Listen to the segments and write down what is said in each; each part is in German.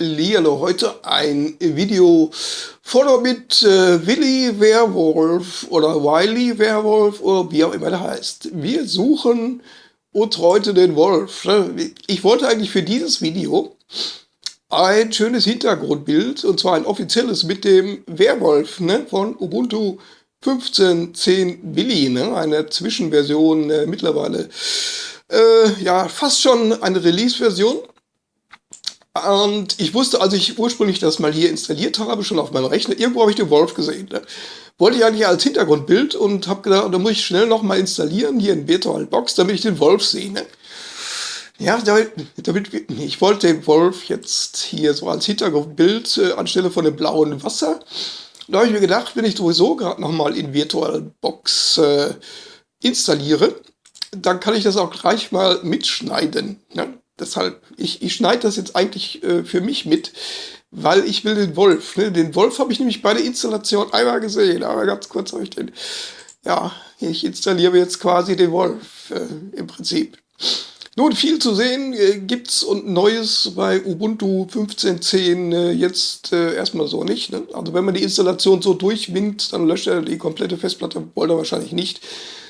Hallihallo, heute ein Video von mit äh, Willy Werwolf oder Wiley Werwolf oder wie auch immer der heißt. Wir suchen uns heute den Wolf. Ich wollte eigentlich für dieses Video ein schönes Hintergrundbild und zwar ein offizielles mit dem Werwolf ne, von Ubuntu 15.10 Willy, ne, eine Zwischenversion äh, mittlerweile. Äh, ja, fast schon eine Release-Version und ich wusste, als ich ursprünglich das mal hier installiert habe, schon auf meinem Rechner, irgendwo habe ich den Wolf gesehen. Ne? Wollte ich eigentlich als Hintergrundbild und habe gedacht, da muss ich schnell noch mal installieren, hier in VirtualBox, damit ich den Wolf sehe. Ne? Ja, damit, damit, ich wollte den Wolf jetzt hier so als Hintergrundbild äh, anstelle von dem blauen Wasser. Da habe ich mir gedacht, wenn ich sowieso gerade noch mal in VirtualBox äh, installiere, dann kann ich das auch gleich mal mitschneiden. Ne? Deshalb, ich, ich schneide das jetzt eigentlich äh, für mich mit, weil ich will den Wolf. Ne? Den Wolf habe ich nämlich bei der Installation einmal gesehen, aber ganz kurz habe ich den. Ja, ich installiere jetzt quasi den Wolf äh, im Prinzip. Nun, viel zu sehen äh, gibt's und Neues bei Ubuntu 15.10 äh, jetzt äh, erstmal so nicht. Ne? Also wenn man die Installation so durchwinkt, dann löscht er die komplette Festplatte, wollt ihr wahrscheinlich nicht,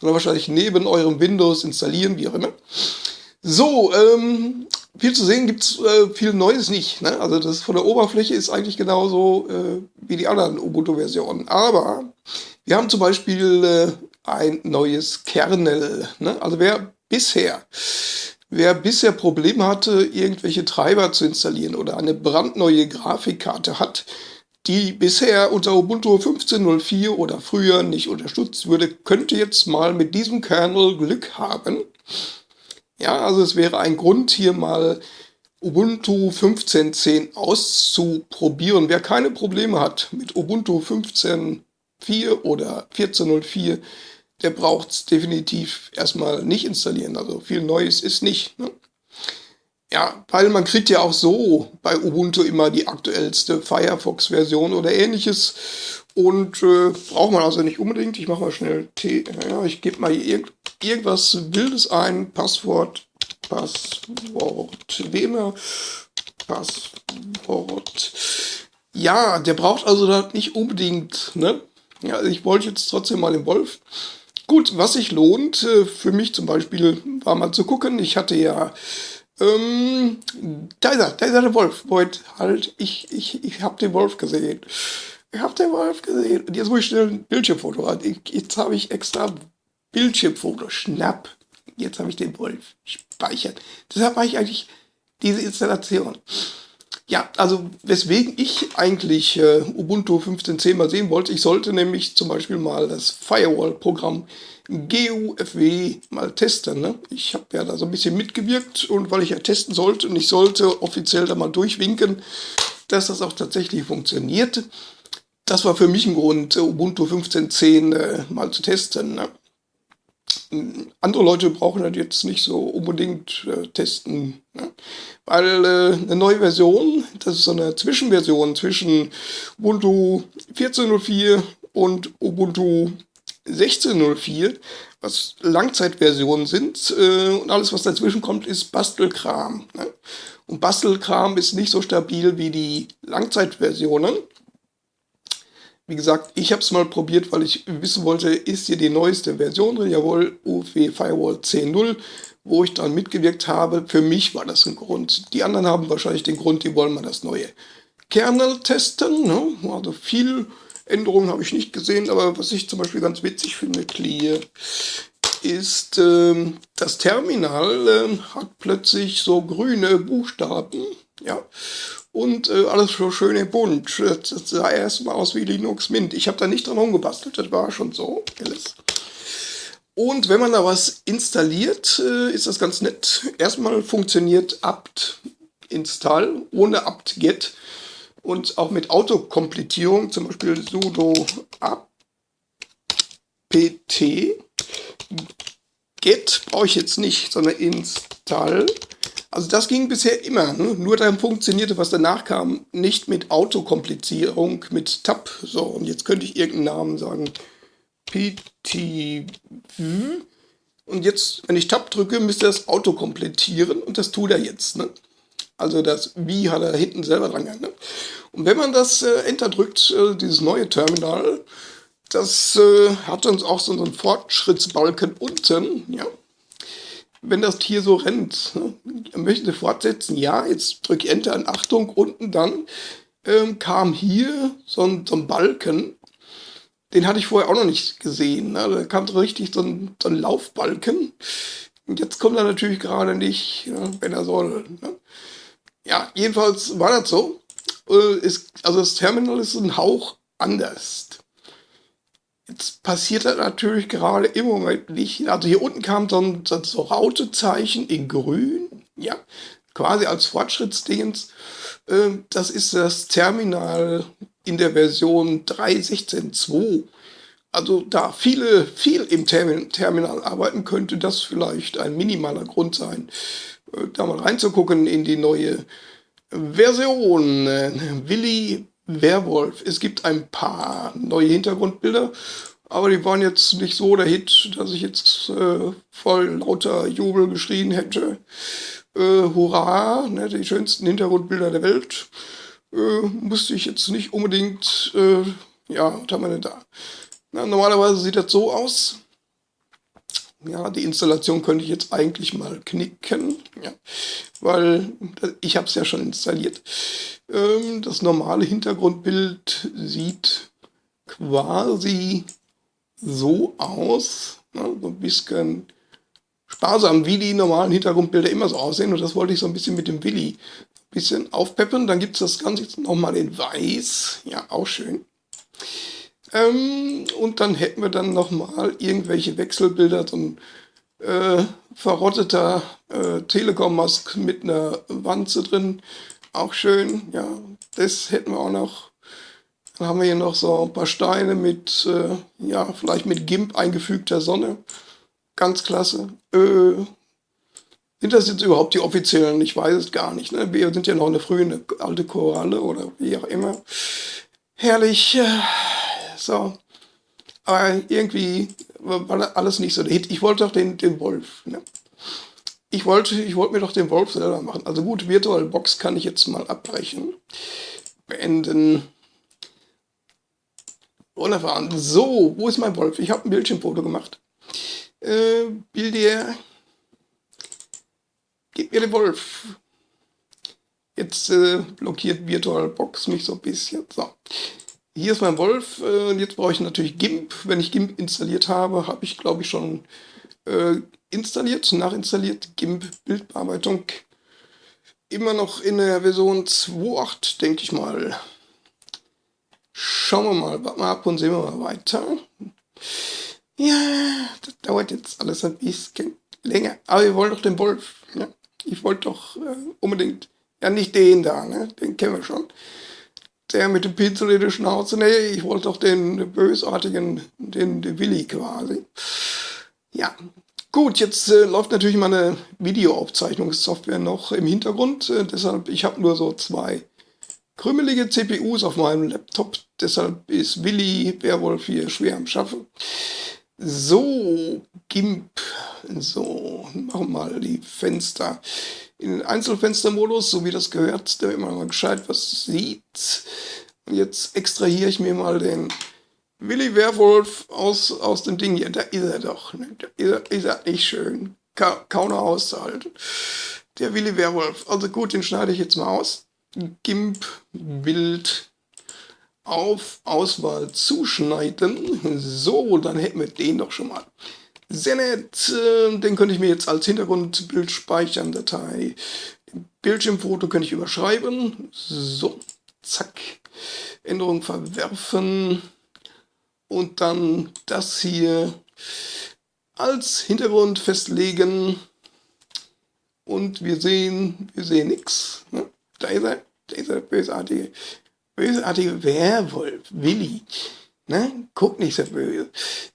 sondern wahrscheinlich neben eurem Windows installieren, wie auch immer. So, ähm, viel zu sehen gibt's äh, viel Neues nicht. Ne? Also das von der Oberfläche ist eigentlich genauso äh, wie die anderen Ubuntu-Versionen. Aber wir haben zum Beispiel äh, ein neues Kernel. Ne? Also wer bisher, wer bisher Probleme hatte, irgendwelche Treiber zu installieren oder eine brandneue Grafikkarte hat, die bisher unter Ubuntu 15.04 oder früher nicht unterstützt wurde, könnte jetzt mal mit diesem Kernel Glück haben. Ja, also es wäre ein Grund, hier mal Ubuntu 15.10 auszuprobieren. Wer keine Probleme hat mit Ubuntu 15.4 oder 14.04, der braucht es definitiv erstmal nicht installieren. Also viel Neues ist nicht. Ne? Ja, weil man kriegt ja auch so bei Ubuntu immer die aktuellste Firefox-Version oder ähnliches. Und äh, braucht man also nicht unbedingt. Ich mache mal schnell T. Ja, ich gebe mal irgend, irgendwas Wildes ein. Passwort, Passwort, wem Passwort. Ja, der braucht also das nicht unbedingt, ne? Ja, also ich wollte jetzt trotzdem mal den Wolf. Gut, was sich lohnt, äh, für mich zum Beispiel, war mal zu gucken. Ich hatte ja ähm, da ist er, da ist er der Wolf. Moment, halt, ich, ich, ich habe den Wolf gesehen ich habe den Wolf gesehen. Und jetzt muss ich schnell ein Bildschirmfoto an. Jetzt habe ich extra Bildschirmfoto. Schnapp. Jetzt habe ich den Wolf speichert. Deshalb mache ich eigentlich diese Installation. Ja, also weswegen ich eigentlich äh, Ubuntu 15.10 mal sehen wollte, ich sollte nämlich zum Beispiel mal das Firewall-Programm GUFW mal testen. Ne? Ich habe ja da so ein bisschen mitgewirkt und weil ich ja testen sollte und ich sollte offiziell da mal durchwinken, dass das auch tatsächlich funktioniert das war für mich ein Grund, äh, Ubuntu 15.10 äh, mal zu testen. Ne? Andere Leute brauchen das jetzt nicht so unbedingt äh, testen, ne? weil äh, eine neue Version, das ist so eine Zwischenversion zwischen Ubuntu 14.04 und Ubuntu 16.04, was Langzeitversionen sind äh, und alles, was dazwischen kommt, ist Bastelkram. Ne? Und Bastelkram ist nicht so stabil wie die Langzeitversionen. Wie gesagt, ich habe es mal probiert, weil ich wissen wollte, ist hier die neueste Version drin? Jawohl, UFW Firewall 10.0, wo ich dann mitgewirkt habe. Für mich war das ein Grund. Die anderen haben wahrscheinlich den Grund, die wollen mal das neue Kernel testen. Ne? Also viel Änderungen habe ich nicht gesehen, aber was ich zum Beispiel ganz witzig finde, Clear, ist, äh, das Terminal äh, hat plötzlich so grüne Buchstaben. Ja, und äh, alles so schön bunt. Das sah erstmal aus wie Linux Mint. Ich habe da nicht dran rumgebastelt, das war schon so. Alles. Und wenn man da was installiert, äh, ist das ganz nett. Erstmal funktioniert apt install ohne apt-get und auch mit Autokomplettierung, zum Beispiel sudo apt get brauche ich jetzt nicht, sondern install also das ging bisher immer, ne? nur dann funktionierte, was danach kam, nicht mit Autokomplizierung, mit Tab. So, und jetzt könnte ich irgendeinen Namen sagen. PT. Und jetzt, wenn ich Tab drücke, müsste das autokomplettieren und das tut er jetzt. Ne? Also das Wie hat er hinten selber dran. Ne? Und wenn man das äh, Enter drückt, äh, dieses neue Terminal, das äh, hat uns auch so einen Fortschrittsbalken unten, ja. Wenn das Tier so rennt, ne? möchte fortsetzen, ja, jetzt drücke ich Enter an Achtung, unten dann ähm, kam hier so ein, so ein Balken, den hatte ich vorher auch noch nicht gesehen. Ne? Da kam so richtig so ein, so ein Laufbalken. Und jetzt kommt er natürlich gerade nicht, ne, wenn er soll. Ne? Ja, jedenfalls war das so. Äh, ist, also das Terminal ist ein Hauch anders. Jetzt passiert das natürlich gerade im Moment nicht. Also hier unten kam dann so Rautezeichen in grün, ja, quasi als Fortschrittsdingens. Ähm, das ist das Terminal in der Version 3.16.2. Also da viele, viel im Terminal arbeiten, könnte das vielleicht ein minimaler Grund sein, äh, da mal reinzugucken in die neue Version. Willi Werwolf. Es gibt ein paar neue Hintergrundbilder, aber die waren jetzt nicht so der Hit, dass ich jetzt äh, voll lauter Jubel geschrien hätte. Äh, hurra, ne, die schönsten Hintergrundbilder der Welt. Äh, musste ich jetzt nicht unbedingt, äh, ja, was haben wir denn da? Na, normalerweise sieht das so aus. Ja, die Installation könnte ich jetzt eigentlich mal knicken, ja, weil ich habe es ja schon installiert. Ähm, das normale Hintergrundbild sieht quasi so aus, ne, so ein bisschen sparsam, wie die normalen Hintergrundbilder immer so aussehen. Und das wollte ich so ein bisschen mit dem Willi ein bisschen aufpeppen. Dann gibt es das Ganze jetzt nochmal in weiß. Ja, auch schön. Ähm, und dann hätten wir dann nochmal irgendwelche Wechselbilder, so ein äh, verrotteter äh, Telekom-Mask mit einer Wanze drin. Auch schön, ja. Das hätten wir auch noch. Dann haben wir hier noch so ein paar Steine mit, äh, ja, vielleicht mit GIMP eingefügter Sonne. Ganz klasse. Äh, sind das jetzt überhaupt die offiziellen? Ich weiß es gar nicht. Ne? Wir sind ja noch eine frühe eine alte Koralle oder wie auch immer. Herrlich. So. Aber irgendwie war alles nicht so der Hit. Ich wollte doch den, den Wolf. Ne? Ich wollte, ich wollte mir doch den Wolf selber machen. Also gut, VirtualBox kann ich jetzt mal abbrechen. Beenden. Wunderbar. So, wo ist mein Wolf? Ich habe ein Bildschirmfoto gemacht. Äh, Bilder. Gib mir den Wolf. Jetzt äh, blockiert VirtualBox mich so ein bisschen. So. Hier ist mein Wolf. Äh, jetzt brauche ich natürlich GIMP. Wenn ich GIMP installiert habe, habe ich glaube ich schon äh, installiert, nachinstalliert. GIMP Bildbearbeitung. Immer noch in der Version 2.8, denke ich mal. Schauen wir mal, warten wir ab und sehen wir mal weiter. Ja, das dauert jetzt alles ein bisschen länger. Aber wir wollen doch den Wolf. Ne? Ich wollte doch äh, unbedingt, ja nicht den da, ne? den kennen wir schon der mit dem Pinsel in der Schnauze, nee, ich wollte doch den bösartigen, den, den Willi quasi. Ja, gut, jetzt äh, läuft natürlich meine Videoaufzeichnungssoftware noch im Hintergrund, äh, deshalb, ich habe nur so zwei krümmelige CPUs auf meinem Laptop, deshalb ist Willi Werwolf hier schwer am Schaffen. So, GIMP, so, machen wir mal die Fenster in den Einzelfenstermodus, so wie das gehört, damit man mal gescheit was sieht. Und jetzt extrahiere ich mir mal den Willy Werwolf aus, aus dem Ding hier. Da ist er doch. Ne? Da ist er, ist er nicht schön. Ka kaum noch auszuhalten. Der Willy Werwolf. Also gut, den schneide ich jetzt mal aus. GIMP, Bild, auf Auswahl zuschneiden. So, dann hätten wir den doch schon mal. Sehr nett. Äh, den könnte ich mir jetzt als Hintergrundbild speichern, Datei. Bildschirmfoto könnte ich überschreiben. So, zack. Änderung verwerfen. Und dann das hier als Hintergrund festlegen. Und wir sehen, wir sehen nichts. Ne? Da ist er, da ist er, bösartige, bösartige Werwolf, Willi. Ne? Guck nicht so böse.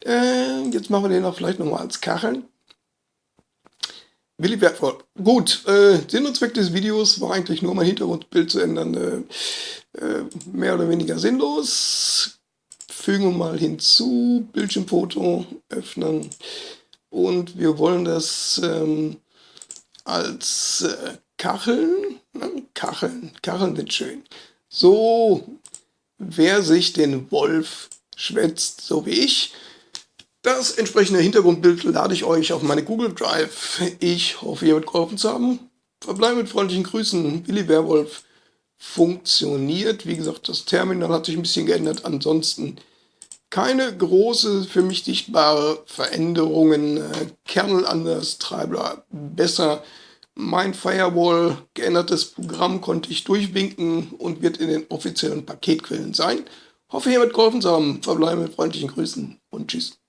Äh, jetzt machen wir den noch vielleicht nochmal als Kacheln. Willi wertvoll. Gut, äh, Sinn und Zweck des Videos war eigentlich nur mein Hintergrundbild zu ändern. Äh, äh, mehr oder weniger sinnlos. Fügen wir mal hinzu, Bildschirmfoto öffnen. Und wir wollen das ähm, als äh, Kacheln, ne? Kacheln, Kacheln sind schön. So, wer sich den Wolf schwätzt, so wie ich, das entsprechende Hintergrundbild lade ich euch auf meine Google Drive. Ich hoffe, ihr wird geholfen zu haben. Verbleibe mit freundlichen Grüßen. Willi Werwolf funktioniert. Wie gesagt, das Terminal hat sich ein bisschen geändert. Ansonsten keine große, für mich sichtbare Veränderungen. Äh, Kernel anders, Treiber besser. Mein Firewall geändertes Programm konnte ich durchwinken und wird in den offiziellen Paketquellen sein. Hoffe, ihr wird geholfen zu haben. Verbleibe mit freundlichen Grüßen und tschüss.